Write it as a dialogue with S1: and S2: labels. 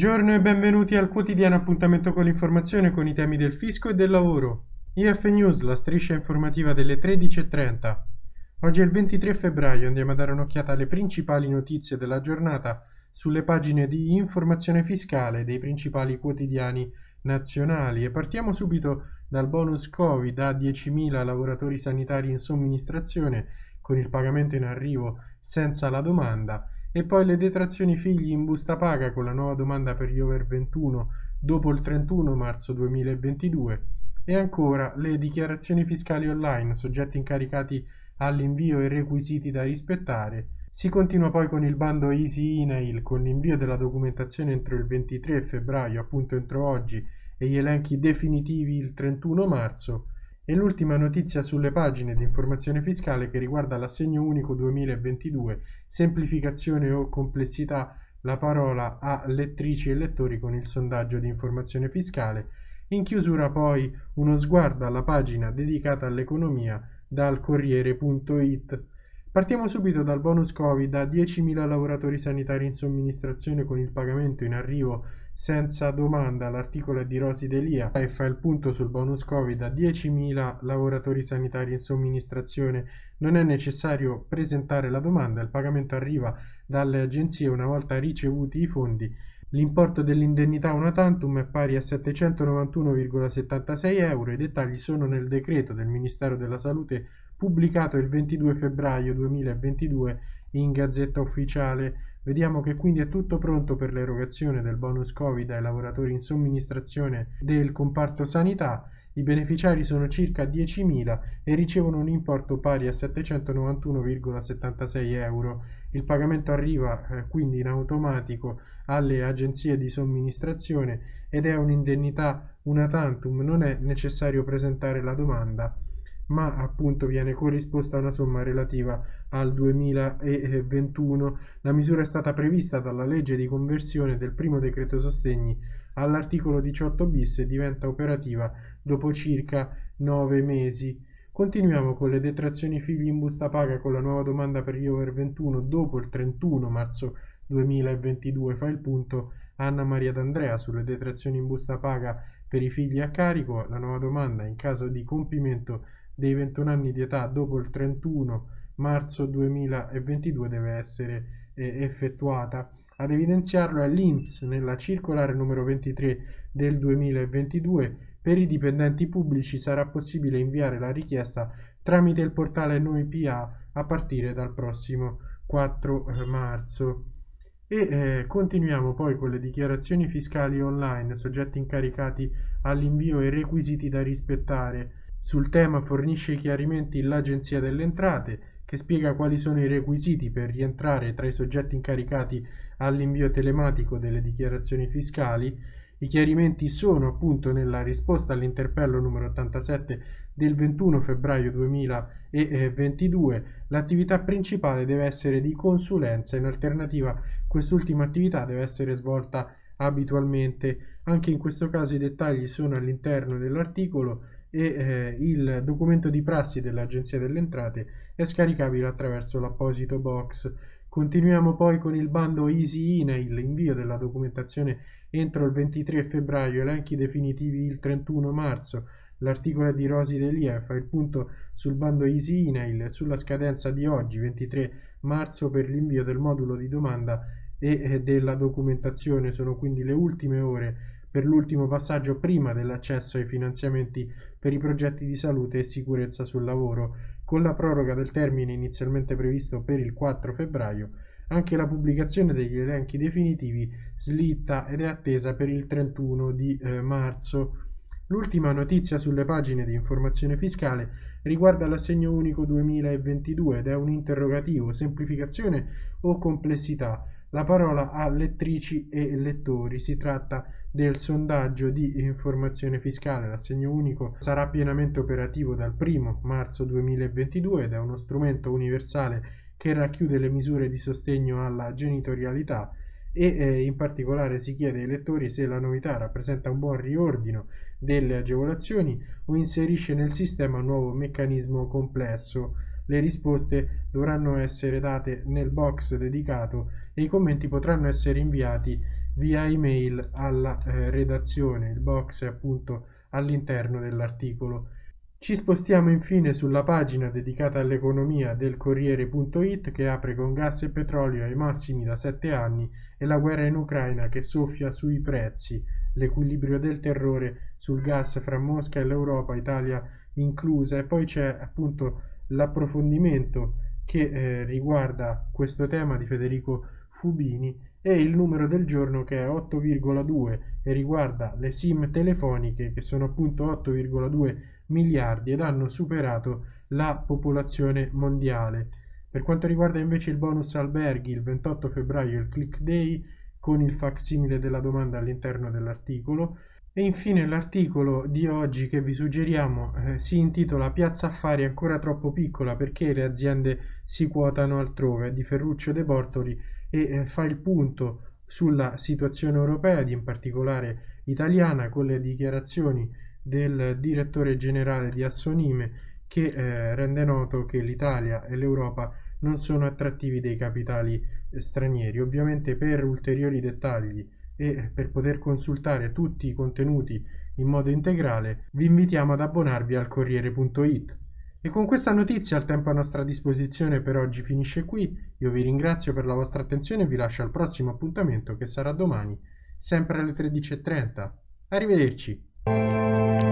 S1: Buongiorno e benvenuti al quotidiano appuntamento con l'informazione con i temi del fisco e del lavoro. IF News, la striscia informativa delle 13.30. Oggi è il 23 febbraio, andiamo a dare un'occhiata alle principali notizie della giornata sulle pagine di informazione fiscale dei principali quotidiani nazionali e partiamo subito dal bonus Covid a 10.000 lavoratori sanitari in somministrazione con il pagamento in arrivo senza la domanda e poi le detrazioni figli in busta paga con la nuova domanda per gli over 21 dopo il 31 marzo 2022 e ancora le dichiarazioni fiscali online, soggetti incaricati all'invio e requisiti da rispettare. Si continua poi con il bando Easy Email con l'invio della documentazione entro il 23 febbraio, appunto entro oggi, e gli elenchi definitivi il 31 marzo e l'ultima notizia sulle pagine di informazione fiscale che riguarda l'assegno unico 2022, semplificazione o complessità, la parola a lettrici e lettori con il sondaggio di informazione fiscale. In chiusura poi uno sguardo alla pagina dedicata all'economia dal Corriere.it. Partiamo subito dal bonus Covid a 10.000 lavoratori sanitari in somministrazione con il pagamento in arrivo senza domanda l'articolo è di Rosi Delia e fa il punto sul bonus Covid a 10.000 lavoratori sanitari in somministrazione. Non è necessario presentare la domanda, il pagamento arriva dalle agenzie una volta ricevuti i fondi. L'importo dell'indennità una tantum è pari a 791,76 euro. I dettagli sono nel decreto del Ministero della Salute pubblicato il 22 febbraio 2022 in Gazzetta Ufficiale. Vediamo che quindi è tutto pronto per l'erogazione del bonus Covid ai lavoratori in somministrazione del comparto sanità. I beneficiari sono circa 10.000 e ricevono un importo pari a 791,76 euro. Il pagamento arriva eh, quindi in automatico alle agenzie di somministrazione ed è un'indennità una tantum, non è necessario presentare la domanda ma appunto viene corrisposta una somma relativa al 2021. La misura è stata prevista dalla legge di conversione del primo decreto sostegni all'articolo 18 bis e diventa operativa dopo circa 9 mesi. Continuiamo con le detrazioni figli in busta paga con la nuova domanda per gli over 21 dopo il 31 marzo 2022. Fa il punto Anna Maria D'Andrea sulle detrazioni in busta paga per i figli a carico. La nuova domanda in caso di compimento dei 21 anni di età dopo il 31 marzo 2022 deve essere eh, effettuata. Ad evidenziarlo è l'INPS nella circolare numero 23 del 2022 per i dipendenti pubblici sarà possibile inviare la richiesta tramite il portale Noi PA a partire dal prossimo 4 eh, marzo. E eh, continuiamo poi con le dichiarazioni fiscali online, soggetti incaricati all'invio e requisiti da rispettare. Sul tema fornisce chiarimenti l'Agenzia delle Entrate, che spiega quali sono i requisiti per rientrare tra i soggetti incaricati all'invio telematico delle dichiarazioni fiscali. I chiarimenti sono appunto nella risposta all'interpello numero 87 del 21 febbraio 2022. L'attività principale deve essere di consulenza, in alternativa quest'ultima attività deve essere svolta abitualmente. Anche in questo caso i dettagli sono all'interno dell'articolo e eh, il documento di prassi dell'Agenzia delle Entrate è scaricabile attraverso l'apposito box. Continuiamo poi con il bando Easy Email, invio della documentazione entro il 23 febbraio, elenchi definitivi il 31 marzo. L'articolo di Rosi fa il punto sul bando Easy Email sulla scadenza di oggi, 23 marzo, per l'invio del modulo di domanda e eh, della documentazione. Sono quindi le ultime ore per l'ultimo passaggio prima dell'accesso ai finanziamenti per i progetti di salute e sicurezza sul lavoro, con la proroga del termine inizialmente previsto per il 4 febbraio, anche la pubblicazione degli elenchi definitivi slitta ed è attesa per il 31 di eh, marzo. L'ultima notizia sulle pagine di informazione fiscale riguarda l'assegno unico 2022 ed è un interrogativo, semplificazione o complessità. La parola a lettrici e lettori. Si tratta del sondaggio di informazione fiscale. L'assegno unico sarà pienamente operativo dal 1 marzo 2022 ed è uno strumento universale che racchiude le misure di sostegno alla genitorialità e eh, in particolare si chiede ai lettori se la novità rappresenta un buon riordino delle agevolazioni o inserisce nel sistema un nuovo meccanismo complesso le risposte dovranno essere date nel box dedicato e i commenti potranno essere inviati via email alla eh, redazione. Il box è appunto all'interno dell'articolo. Ci spostiamo infine sulla pagina dedicata all'economia del Corriere.it che apre con gas e petrolio ai massimi da 7 anni e la guerra in Ucraina che soffia sui prezzi, l'equilibrio del terrore sul gas fra Mosca e l'Europa, Italia inclusa, e poi c'è appunto l'approfondimento che eh, riguarda questo tema di Federico Fubini e il numero del giorno che è 8,2 e riguarda le sim telefoniche che sono appunto 8,2 miliardi ed hanno superato la popolazione mondiale. Per quanto riguarda invece il bonus alberghi, il 28 febbraio il click day con il facsimile della domanda all'interno dell'articolo, e infine l'articolo di oggi che vi suggeriamo eh, si intitola Piazza Affari ancora troppo piccola perché le aziende si quotano altrove di Ferruccio De Bortoli e eh, fa il punto sulla situazione europea ed in particolare italiana con le dichiarazioni del direttore generale di Assonime che eh, rende noto che l'Italia e l'Europa non sono attrattivi dei capitali eh, stranieri. Ovviamente per ulteriori dettagli e per poter consultare tutti i contenuti in modo integrale vi invitiamo ad abbonarvi al Corriere.it. E con questa notizia il tempo a nostra disposizione per oggi finisce qui, io vi ringrazio per la vostra attenzione e vi lascio al prossimo appuntamento che sarà domani, sempre alle 13.30. Arrivederci!